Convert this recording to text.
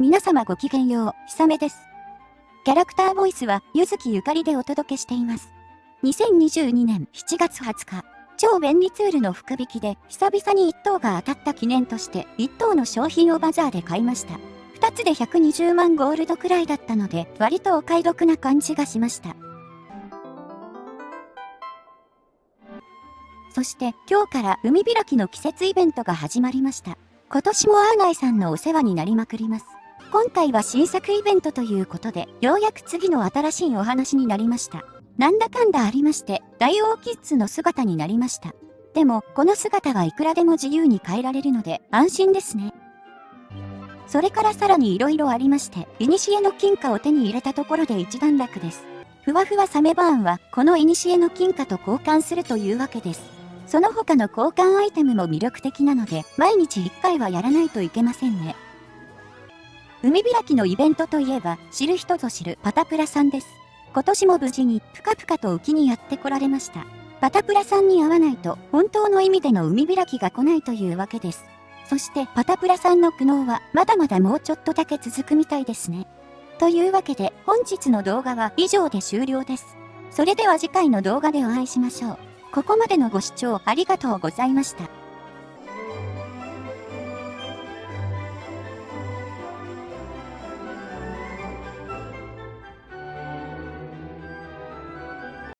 皆様ごきげんよう、ひさめです。キャラクターボイスは、ゆずきゆかりでお届けしています。2022年7月20日、超便利ツールの福引きで、久々に1等が当たった記念として、1等の商品をバザーで買いました。2つで120万ゴールドくらいだったので、割とお買い得な感じがしました。そして今日から海開きの季節イベントが始まりました。今年もアーガイさんのお世話になりまくります。今回は新作イベントということで、ようやく次の新しいお話になりました。なんだかんだありまして、大王キッズの姿になりました。でも、この姿はいくらでも自由に変えられるので、安心ですね。それからさらに色々ありまして、古の金貨を手に入れたところで一段落です。ふわふわサメバーンは、この古の金貨と交換するというわけです。その他の交換アイテムも魅力的なので、毎日1回はやらないといけませんね。海開きのイベントといえば、知る人ぞ知るパタプラさんです。今年も無事にぷかぷかと浮きにやってこられました。パタプラさんに会わないと、本当の意味での海開きが来ないというわけです。そしてパタプラさんの苦悩は、まだまだもうちょっとだけ続くみたいですね。というわけで、本日の動画は以上で終了です。それでは次回の動画でお会いしましょう。ここまでのご視聴ありがとうございました。